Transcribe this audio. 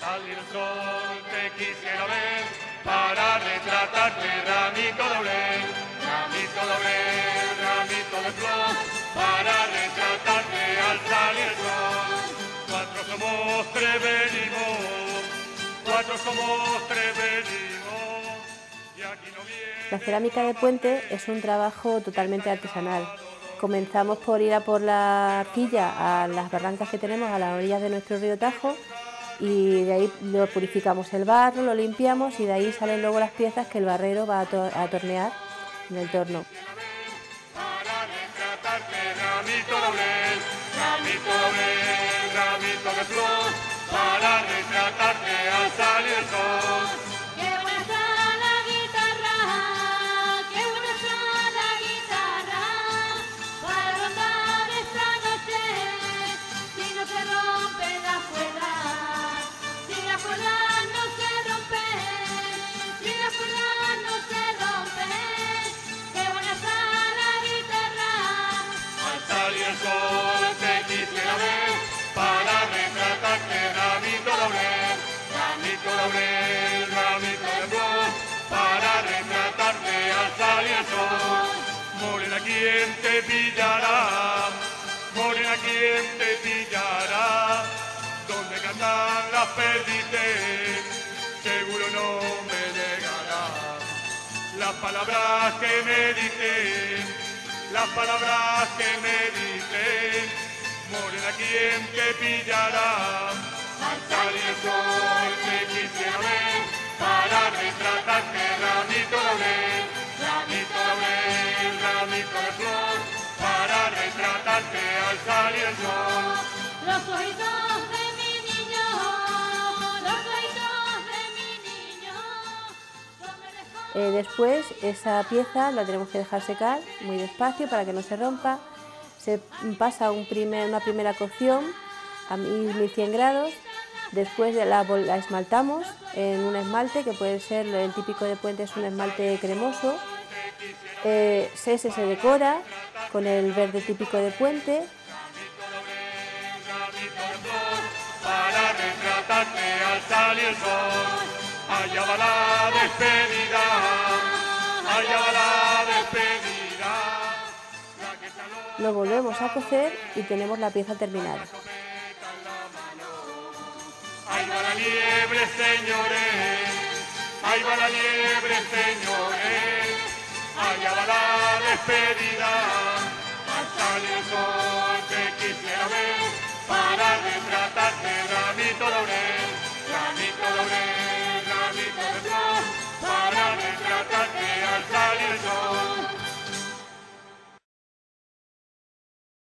salir el sol te quisiera ver para retratarte ramito doble, ramito doble, ramito de flor para retratarte al salir el sol. Cuatro somos, tres venimos, cuatro somos, tres venimos y aquí no viene. La cerámica de puente es un trabajo totalmente artesanal. Comenzamos por ir a por la arcilla a las barrancas que tenemos a las orillas de nuestro río Tajo y de ahí lo purificamos el barro, lo limpiamos y de ahí salen luego las piezas que el barrero va a, to- a tornear en el torno. ¿Quién te pillará? Morena, ¿quién te pillará? Donde cantan las perdices, seguro no me llegará. Las palabras que me dicen, las palabras que me dicen, morena, ¿quién te pillará? Al salir el sol. Los ojitos de mi niño, los ojitos de mi niño, son verdes Eh, después esa pieza la tenemos que dejar secar muy despacio para que no se rompa. Se pasa un primer- una primera cocción a 1100 grados. Después de la, esmaltamos en un esmalte que puede ser el típico de puente es un esmalte cremoso. Eh, ese se decora con el verde típico de puente para retratarte al salir el sol. Allá va la despedida, allá va la despedida. Lo volvemos a cocer y tenemos la pieza terminada. Ahí va la liebre, señores, ahí va la liebre, señores, allá va la despedida, al salir el sol te quisiera ver. whatever.